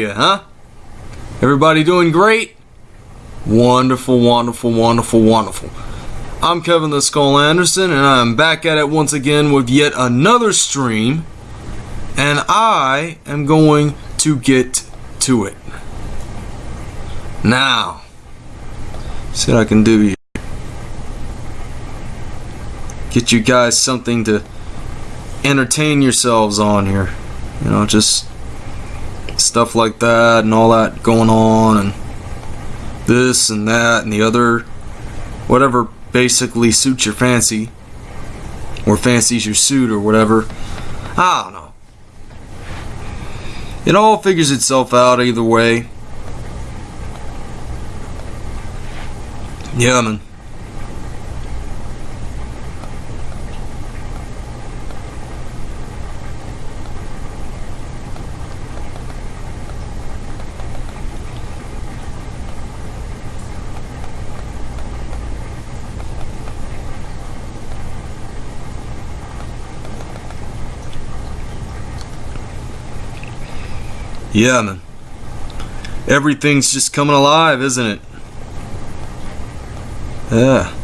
you, huh? Everybody doing great? Wonderful, wonderful, wonderful, wonderful. I'm Kevin the Skull Anderson, and I'm back at it once again with yet another stream. And I am going to get to it. Now, see what I can do here. Get you guys something to entertain yourselves on here. You know, just stuff like that and all that going on and this and that and the other whatever basically suits your fancy or fancies your suit or whatever. I don't know. It all figures itself out either way. Yeah man Yeah, man. Everything's just coming alive, isn't it? Yeah.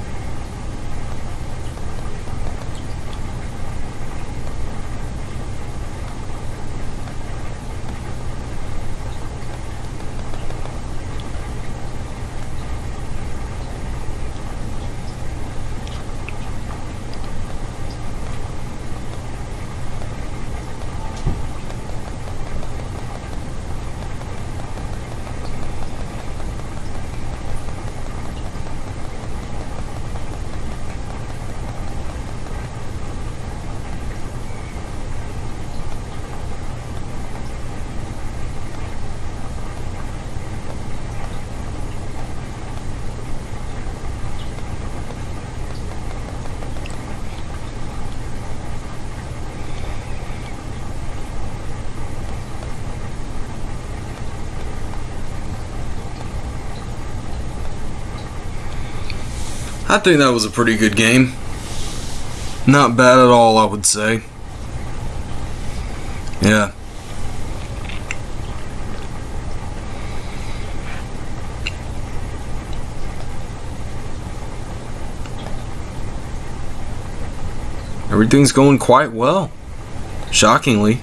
I think that was a pretty good game. Not bad at all, I would say. Yeah. Everything's going quite well. Shockingly.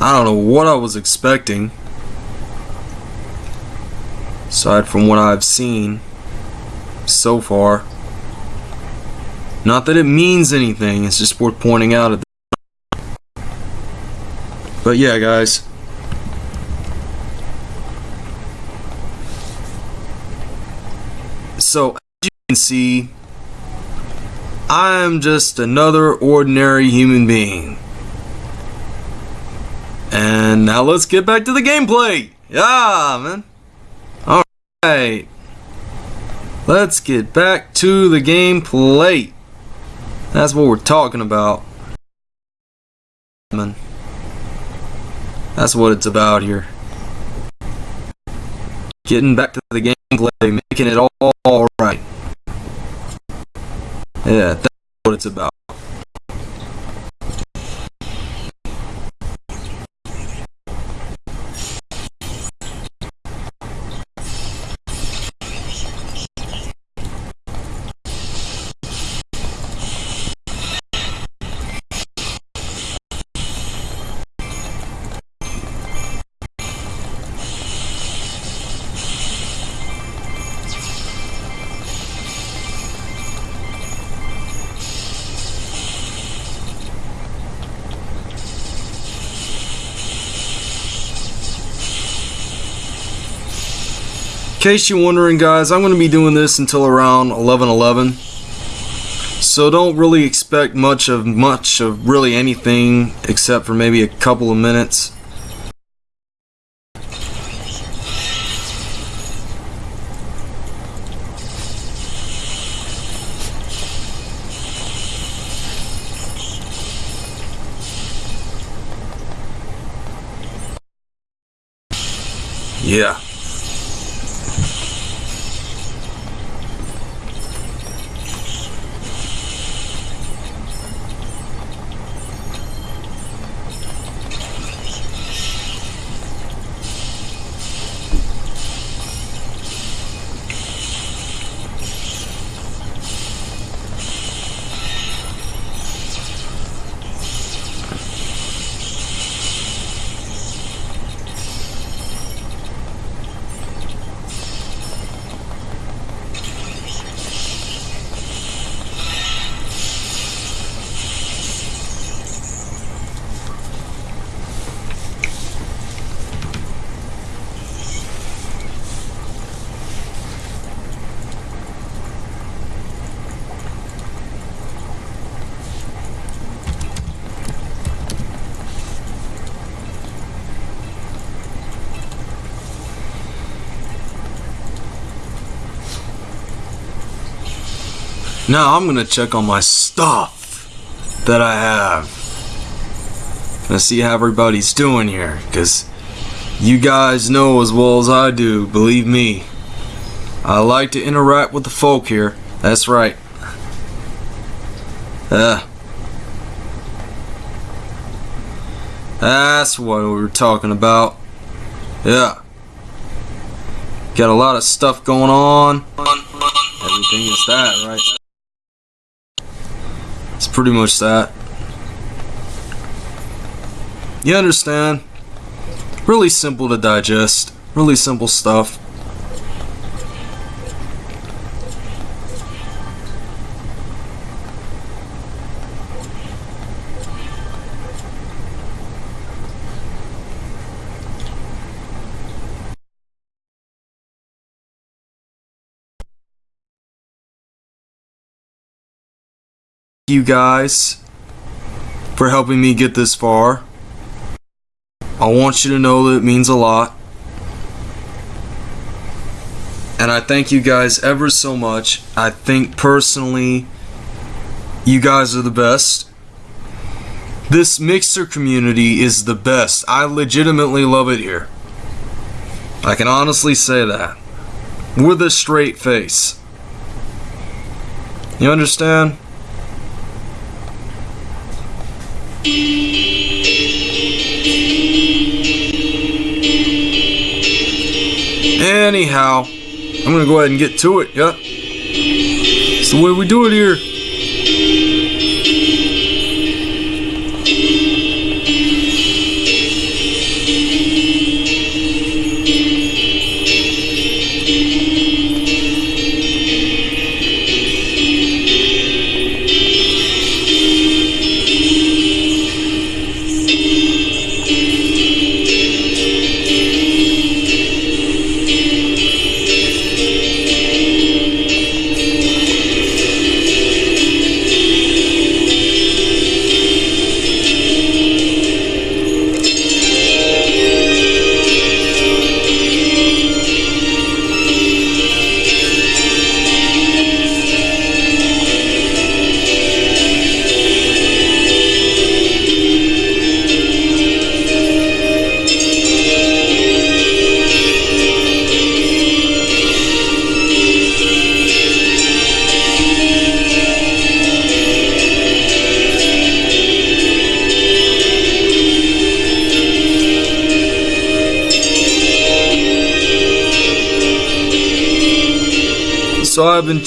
I don't know what I was expecting. Aside from what I've seen so far. Not that it means anything, it's just worth pointing out at the But yeah, guys. So, as you can see, I'm just another ordinary human being. And now let's get back to the gameplay. Yeah, man. Alright. Let's get back to the gameplay. That's what we're talking about. That's what it's about here. Getting back to the gameplay, making it all right. Yeah, that's what it's about. In case you're wondering guys, I'm going to be doing this until around 11:11. So don't really expect much of much of really anything except for maybe a couple of minutes. Yeah. Now I'm gonna check on my stuff that I have. Gonna see how everybody's doing here, cause you guys know as well as I do, believe me. I like to interact with the folk here. That's right. Uh, that's what we were talking about. Yeah. Got a lot of stuff going on. Everything is that, right? Pretty much that. You understand? Really simple to digest. Really simple stuff. You guys for helping me get this far. I want you to know that it means a lot. And I thank you guys ever so much. I think personally, you guys are the best. This Mixer community is the best. I legitimately love it here. I can honestly say that. With a straight face. You understand? Anyhow, I'm gonna go ahead and get to it, yeah? It's the way we do it here.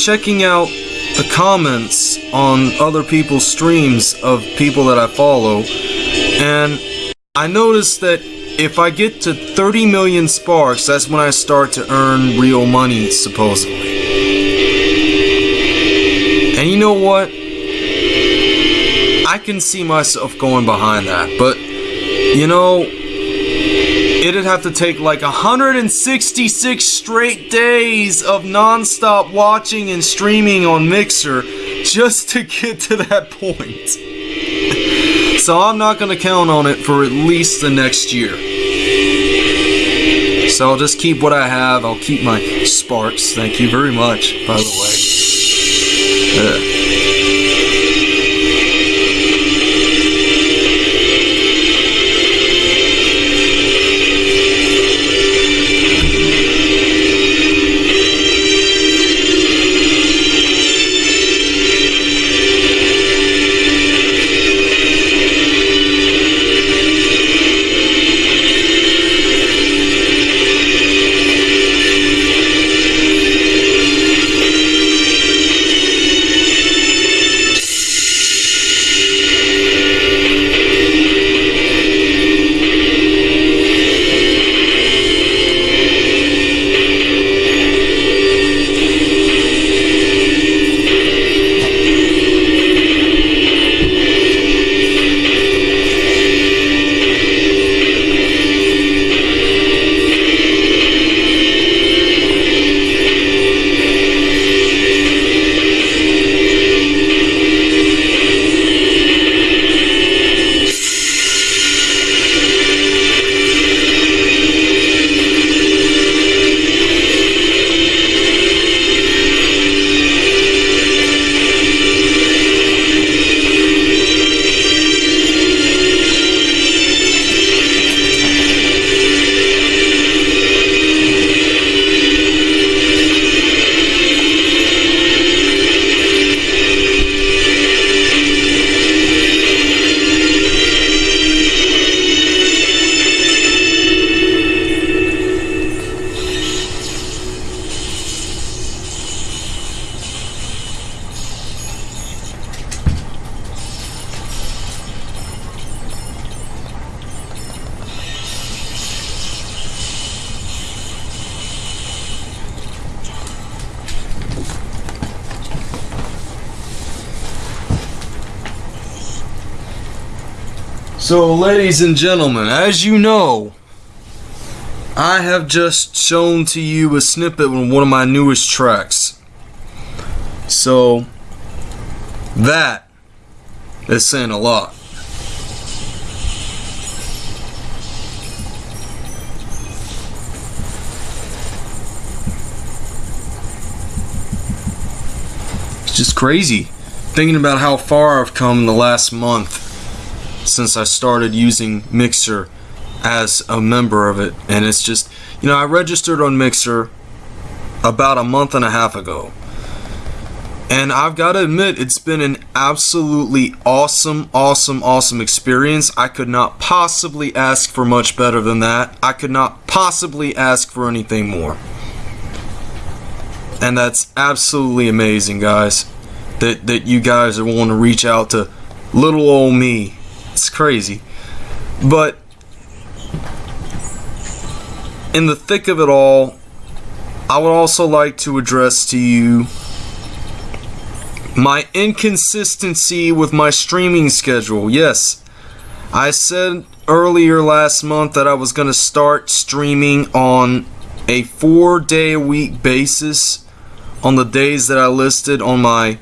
Checking out the comments on other people's streams of people that I follow, and I noticed that if I get to 30 million sparks, that's when I start to earn real money, supposedly. And you know what? I can see myself going behind that, but you know, it'd have to take like 166 straight days of non-stop watching and streaming on Mixer just to get to that point. so I'm not going to count on it for at least the next year. So I'll just keep what I have. I'll keep my sparks. Thank you very much, by the way. Uh, So, ladies and gentlemen, as you know, I have just shown to you a snippet of one of my newest tracks. So, that is saying a lot. It's just crazy thinking about how far I've come in the last month since I started using Mixer as a member of it. And it's just, you know, I registered on Mixer about a month and a half ago. And I've got to admit, it's been an absolutely awesome, awesome, awesome experience. I could not possibly ask for much better than that. I could not possibly ask for anything more. And that's absolutely amazing, guys. That that you guys are wanting to reach out to little old me. It's crazy. But in the thick of it all, I would also like to address to you my inconsistency with my streaming schedule. Yes, I said earlier last month that I was going to start streaming on a four day a week basis on the days that I listed on my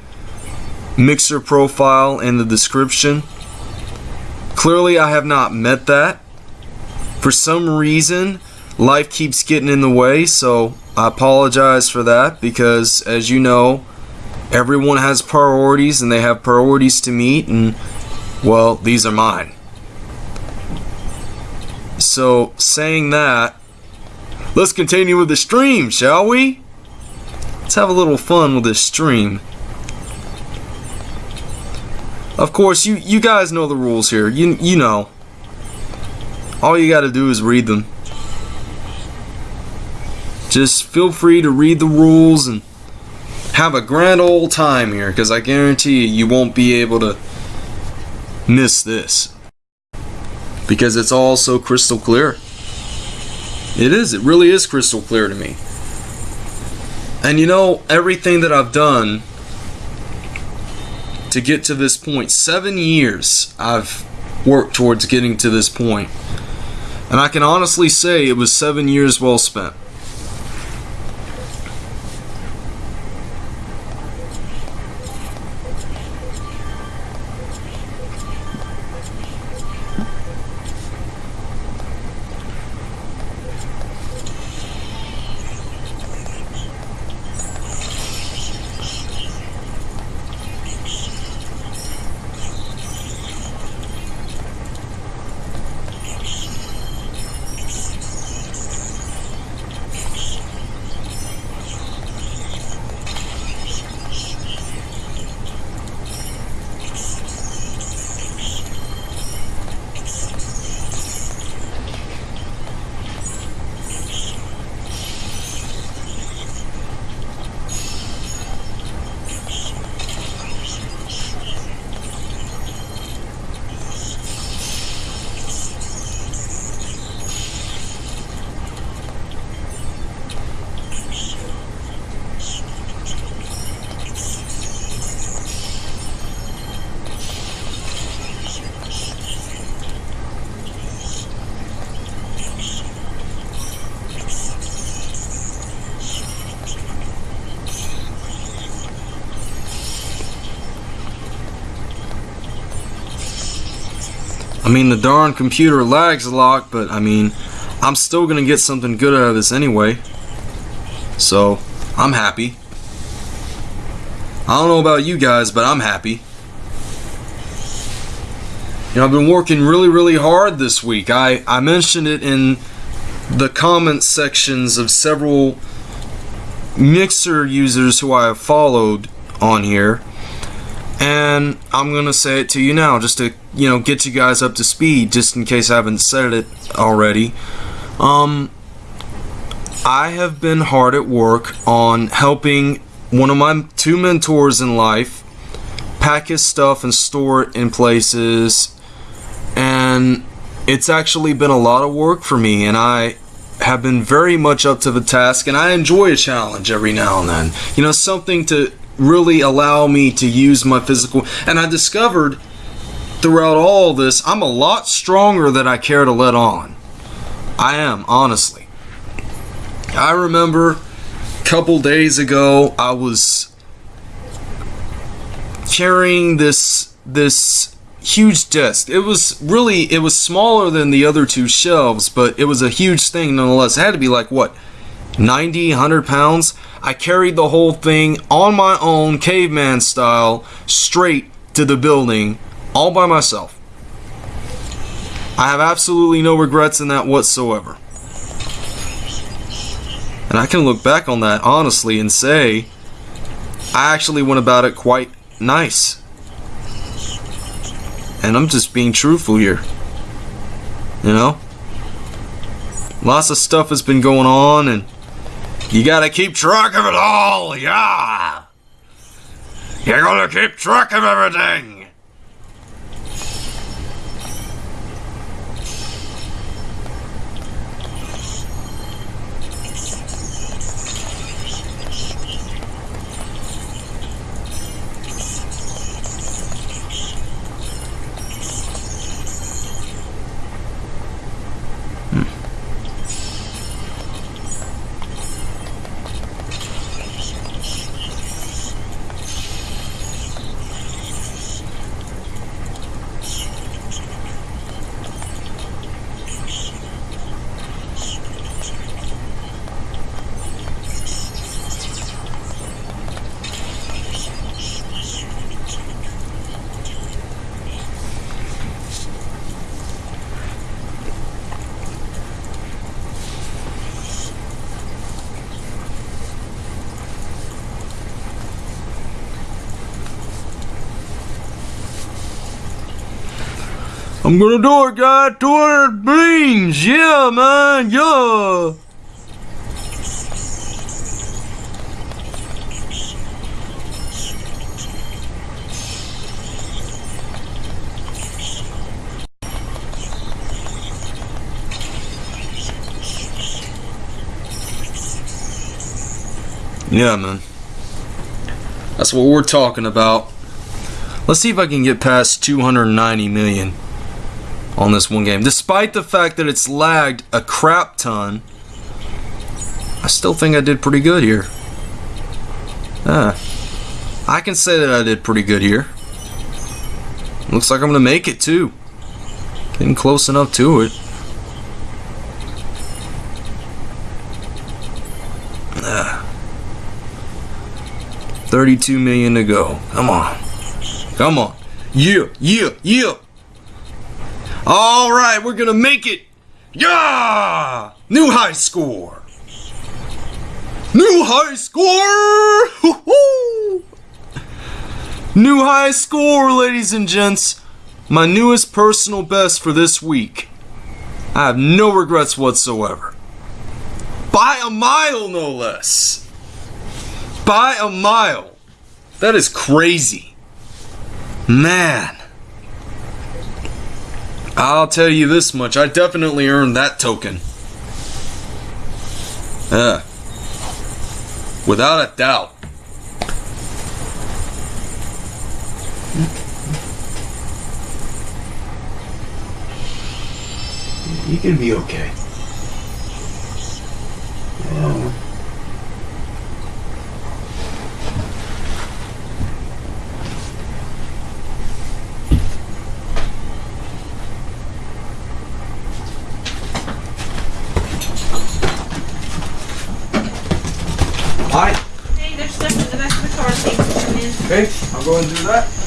mixer profile in the description. Clearly, I have not met that. For some reason, life keeps getting in the way, so I apologize for that because, as you know, everyone has priorities and they have priorities to meet, and well, these are mine. So, saying that, let's continue with the stream, shall we? Let's have a little fun with this stream. Of course, you you guys know the rules here. You you know. All you got to do is read them. Just feel free to read the rules and have a grand old time here because I guarantee you you won't be able to miss this. Because it's all so crystal clear. It is, it really is crystal clear to me. And you know, everything that I've done to get to this point, seven years I've worked towards getting to this point. And I can honestly say it was seven years well spent. I mean, the darn computer lags a lot, but I mean, I'm still gonna get something good out of this anyway. So, I'm happy. I don't know about you guys, but I'm happy. You know, I've been working really, really hard this week. I, I mentioned it in the comment sections of several Mixer users who I have followed on here and I'm gonna say it to you now just to you know get you guys up to speed just in case I haven't said it already um I have been hard at work on helping one of my two mentors in life pack his stuff and store it in places and it's actually been a lot of work for me and I have been very much up to the task and I enjoy a challenge every now and then you know something to really allow me to use my physical. And I discovered throughout all this, I'm a lot stronger than I care to let on. I am, honestly. I remember a couple days ago, I was carrying this this huge desk. It was really it was smaller than the other two shelves, but it was a huge thing nonetheless. It had to be like what 90, 100 pounds. I carried the whole thing on my own, caveman style, straight to the building, all by myself. I have absolutely no regrets in that whatsoever. And I can look back on that honestly and say, I actually went about it quite nice. And I'm just being truthful here. You know? Lots of stuff has been going on and you gotta keep track of it all, yeah! You gotta keep track of everything! I'm gonna do it, guys. 200 beans. Yeah, man. Yeah. Yeah, man. That's what we're talking about. Let's see if I can get past 290 million on this one game. Despite the fact that it's lagged a crap ton, I still think I did pretty good here. Ah, I can say that I did pretty good here. Looks like I'm going to make it too. Getting close enough to it. Ah. 32 million to go. Come on. Come on. Yeah, yeah, yeah. All right, we're gonna make it. Yeah! New high score. New high score! New high score, ladies and gents. My newest personal best for this week. I have no regrets whatsoever. By a mile, no less. By a mile. That is crazy. Man. I'll tell you this much, I definitely earned that token. Yeah. Without a doubt. You can be okay. Yeah. Hi. Hey, there's stuff in the back of the car that needs to come in. Okay, I'll go and do that.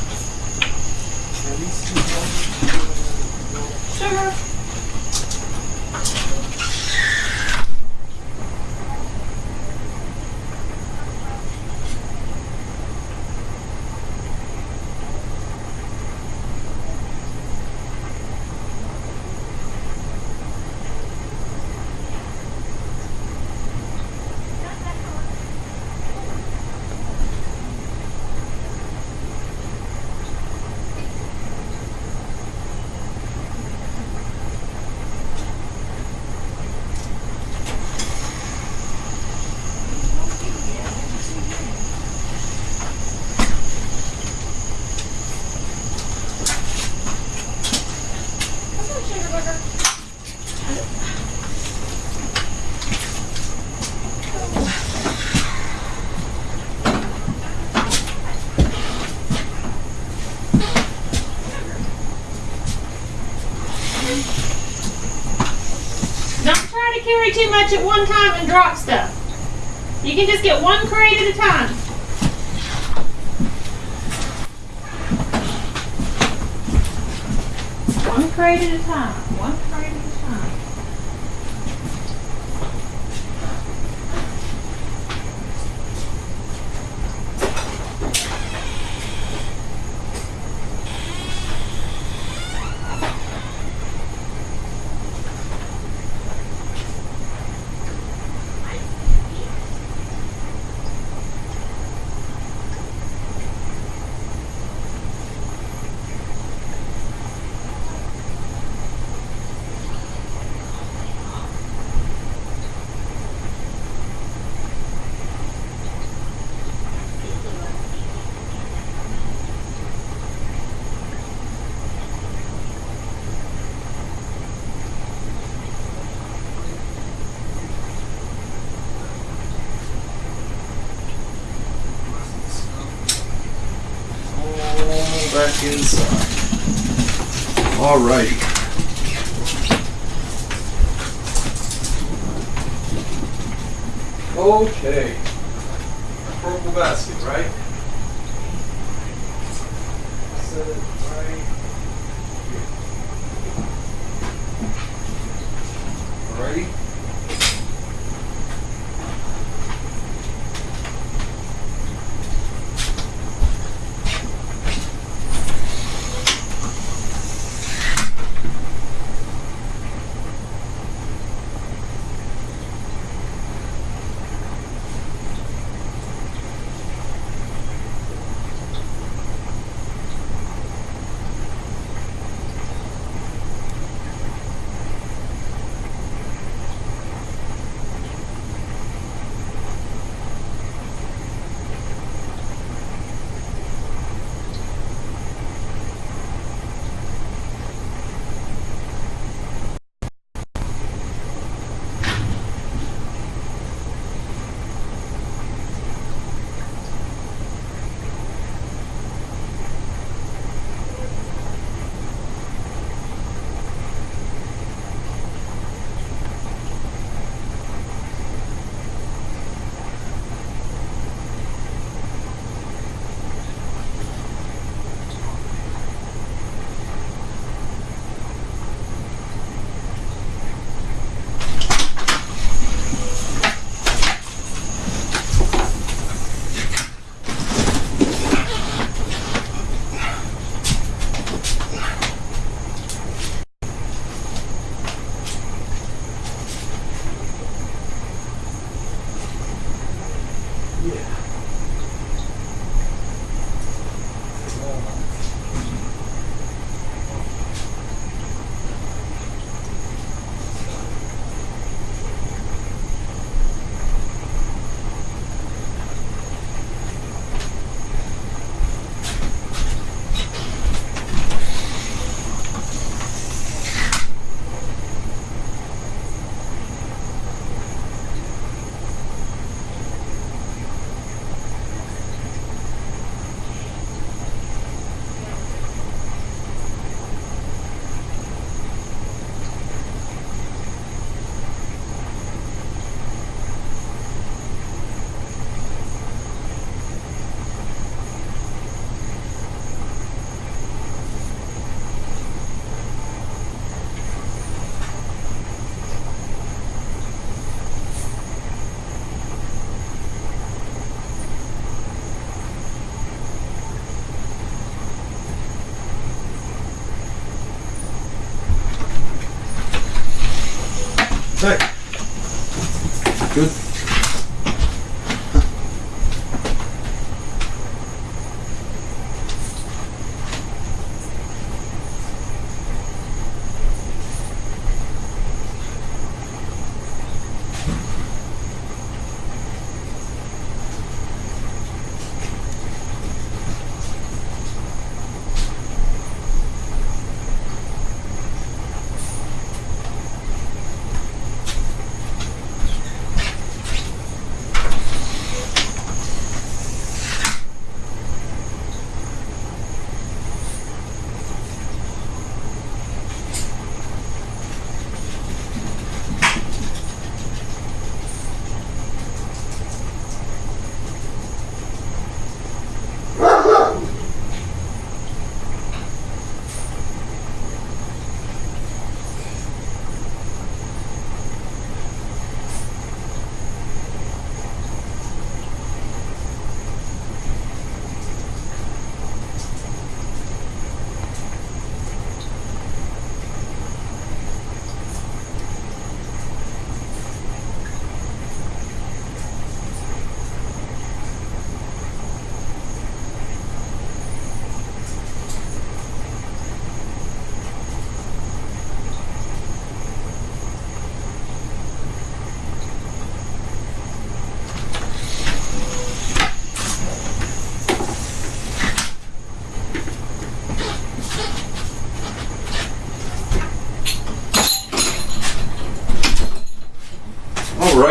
To too much at one time and drop stuff. You can just get one crate at a time. One crate at a time. One crate at a time. All back inside. Alrighty. Okay. Purple basket, right? Set it right here. Alrighty.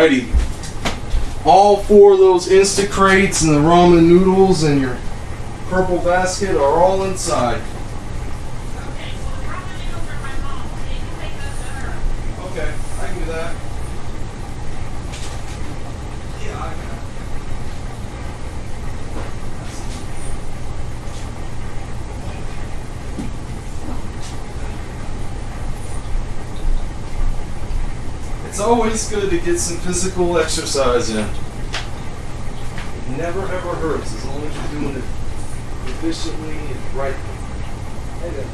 Alrighty. All four of those Insta crates and the ramen noodles and your purple basket are all inside. Okay, I can do that. Yeah, I can. It's always good to get some physical exercise in. It never ever hurts as long as you're doing it efficiently and right. Hey there.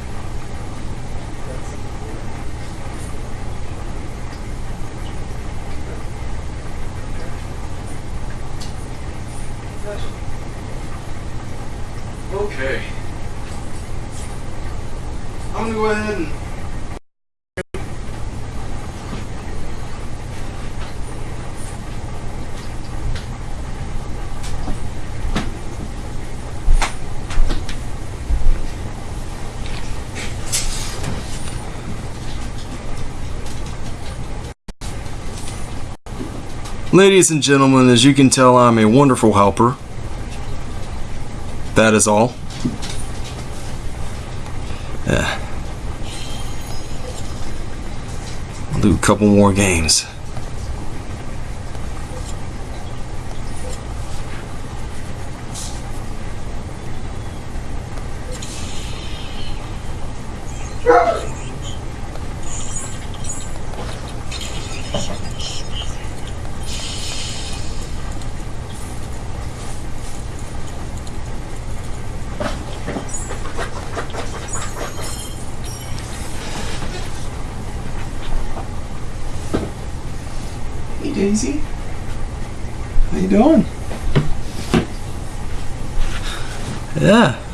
Okay. I'm gonna go ahead and Ladies and gentlemen, as you can tell, I'm a wonderful helper. That is all. Yeah. I'll do a couple more games. Daisy. How you doing? Yeah.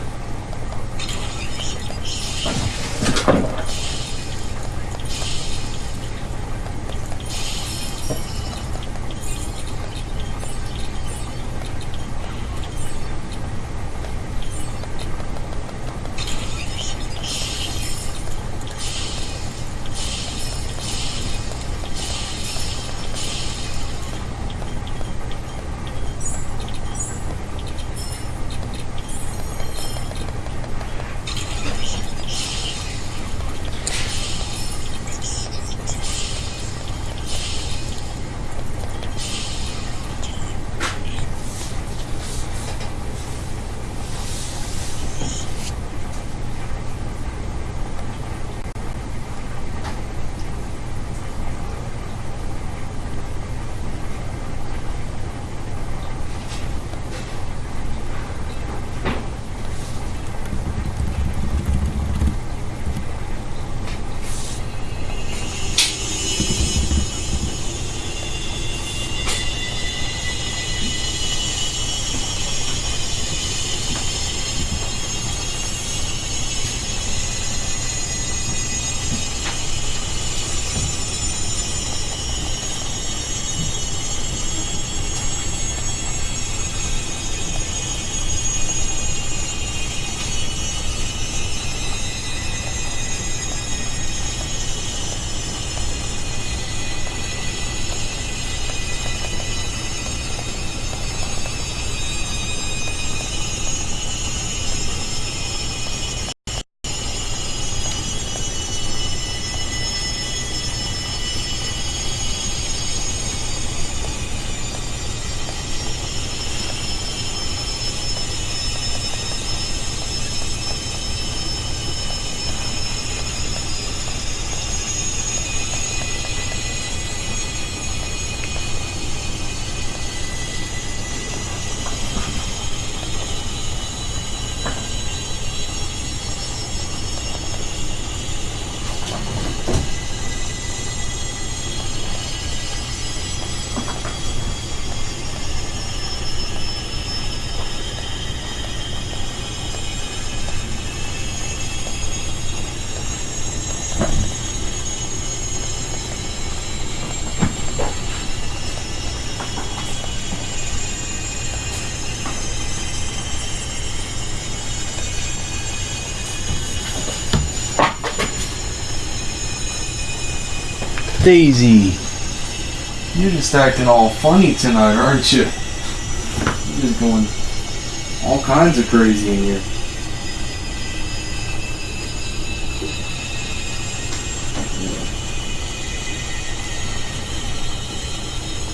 Daisy. You're just acting all funny tonight, aren't you? You're just going all kinds of crazy in here.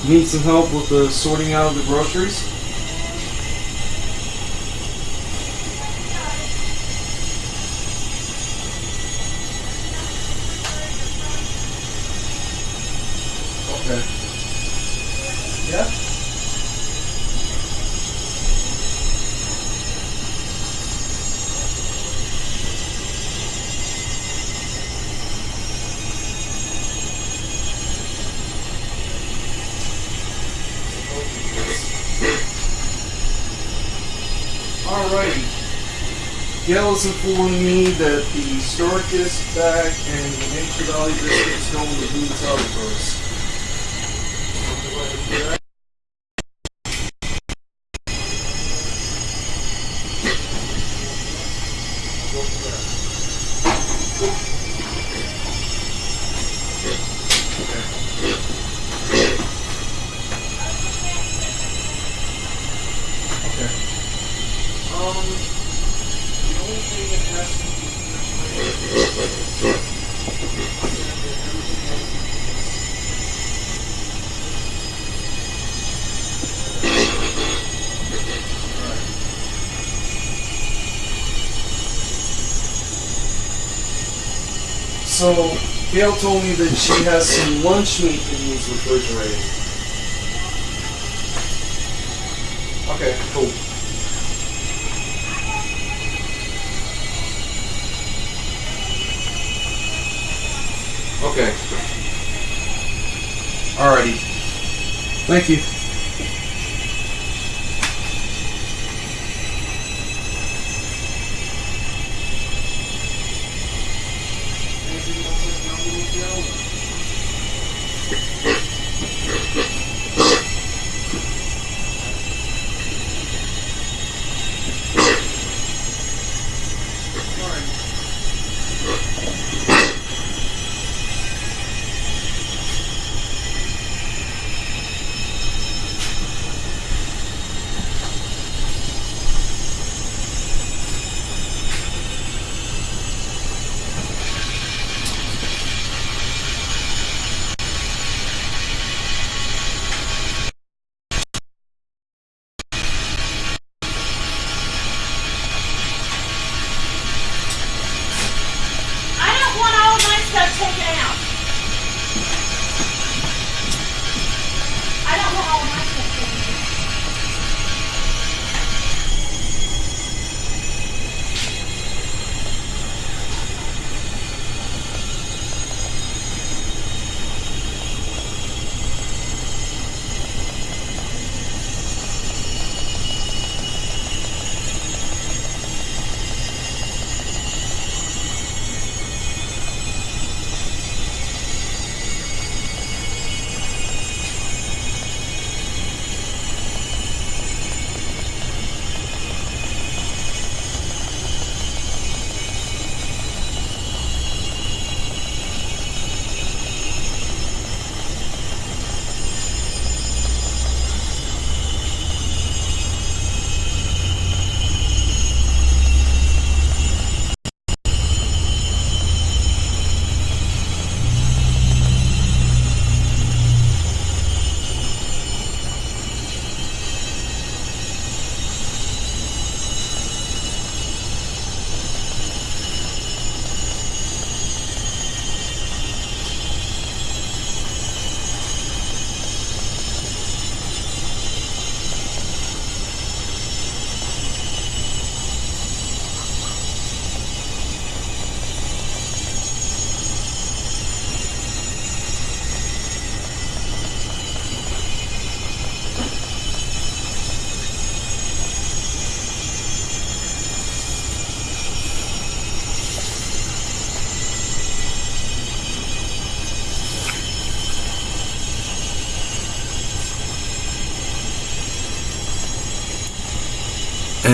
Need some help with the sorting out of the groceries? Alrighty. Gail is informing me that the Storkus bag and the Nature Valley biscuits go in the blue tub Gail told me that she has some lunch meat that needs refrigerating. Okay, cool. Okay. Alrighty. Thank you.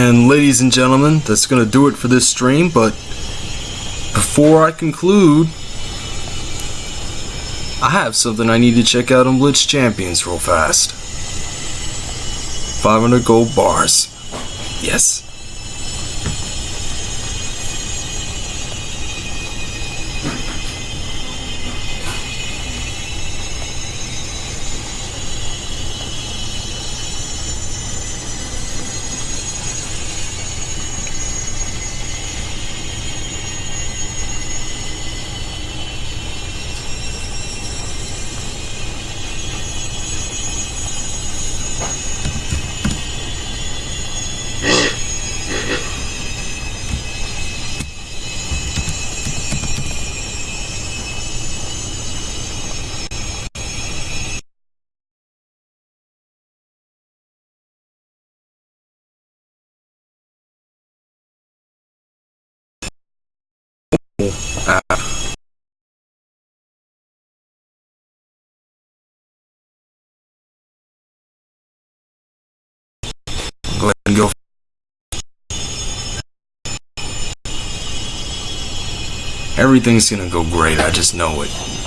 And ladies and gentlemen, that's going to do it for this stream. But before I conclude, I have something I need to check out on Blitz Champions real fast. 500 gold bars. Yes. Go ahead and go. Everything's gonna go great, I just know it.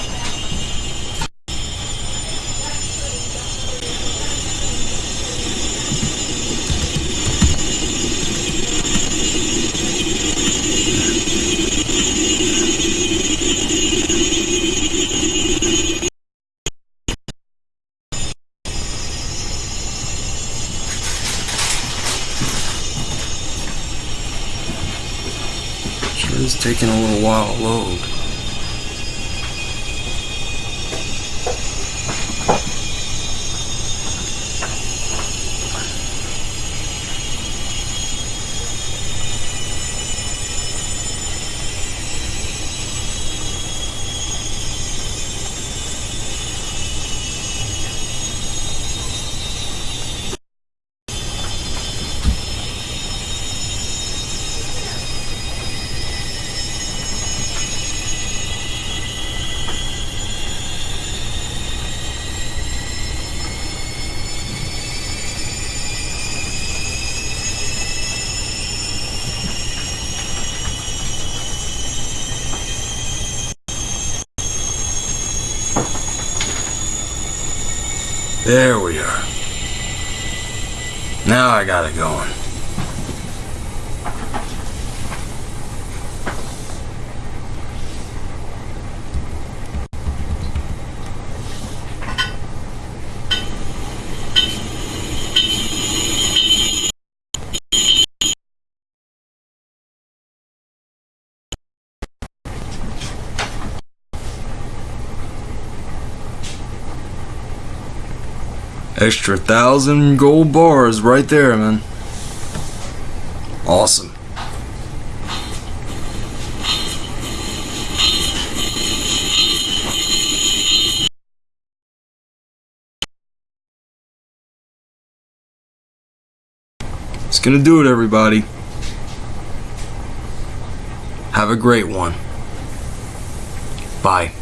There we are. Now I got it going. Extra thousand gold bars right there, man. Awesome. It's gonna do it, everybody. Have a great one. Bye.